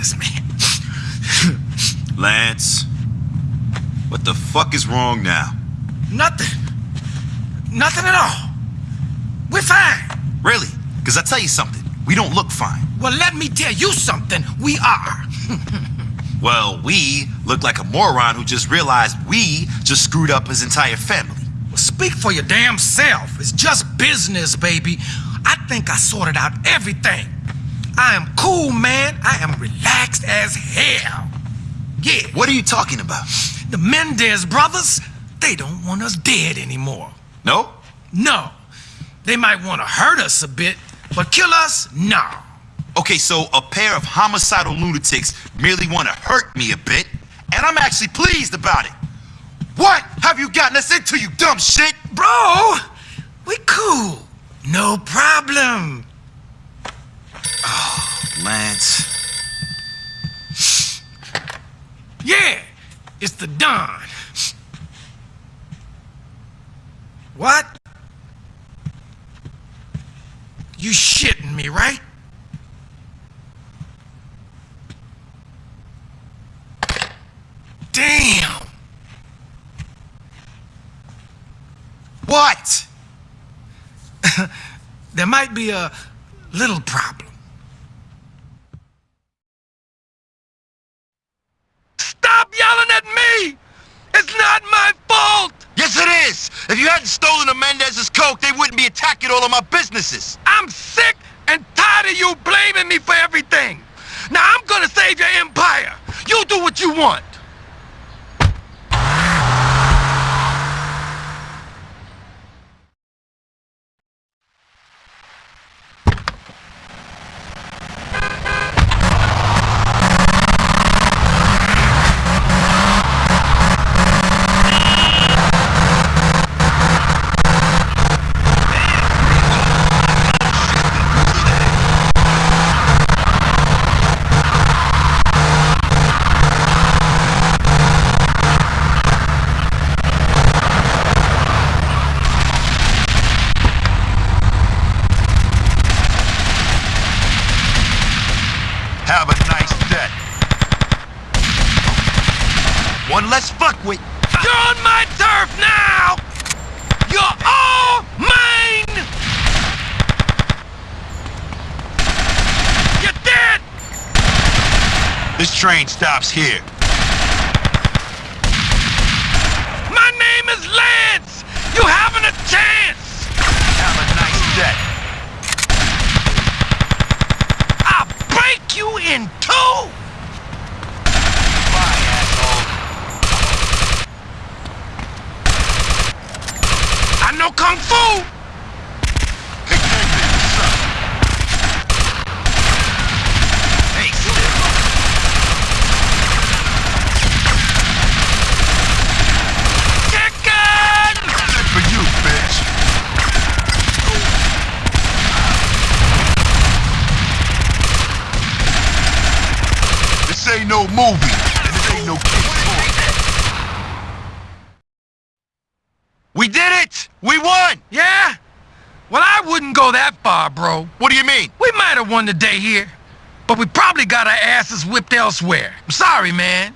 this, man. Lance, what the fuck is wrong now? Nothing. Nothing at all. We're fine. Really? Because I tell you something, we don't look fine. Well, let me tell you something. We are. Well, we look like a moron who just realized we just screwed up his entire family. Well, speak for your damn self. It's just business, baby. I think I sorted out everything. I am cool, man. I am relaxed as hell. Yeah. What are you talking about? The Mendez brothers, they don't want us dead anymore. No? No. They might want to hurt us a bit, but kill us? No. Okay, so a pair of homicidal lunatics merely want to hurt me a bit, and I'm actually pleased about it. What have you gotten us into, you dumb shit? Bro, we cool. No problem. Yeah, it's the Don. What? You shitting me, right? Damn! What? there might be a little problem. Stop yelling at me! It's not my fault! Yes, it is! If you hadn't stolen the Mendez's coke, they wouldn't be attacking all of my businesses. I'm sick and tired of you blaming me for everything. Now I'm gonna save your empire. You do what you want. One fuck with. You're on my turf now! You're all mine! You're dead! This train stops here. My name is Lance! You haven't a chance! Have a nice day. I'll break you in two! Bye, asshole. I know Kung Fu! Hey, David, what's up? Hey, Steve. Chicken! Good for you, bitch. This ain't no movie, and this ain't no it! We won! Yeah? Well, I wouldn't go that far, bro. What do you mean? We might have won the day here, but we probably got our asses whipped elsewhere. I'm sorry, man.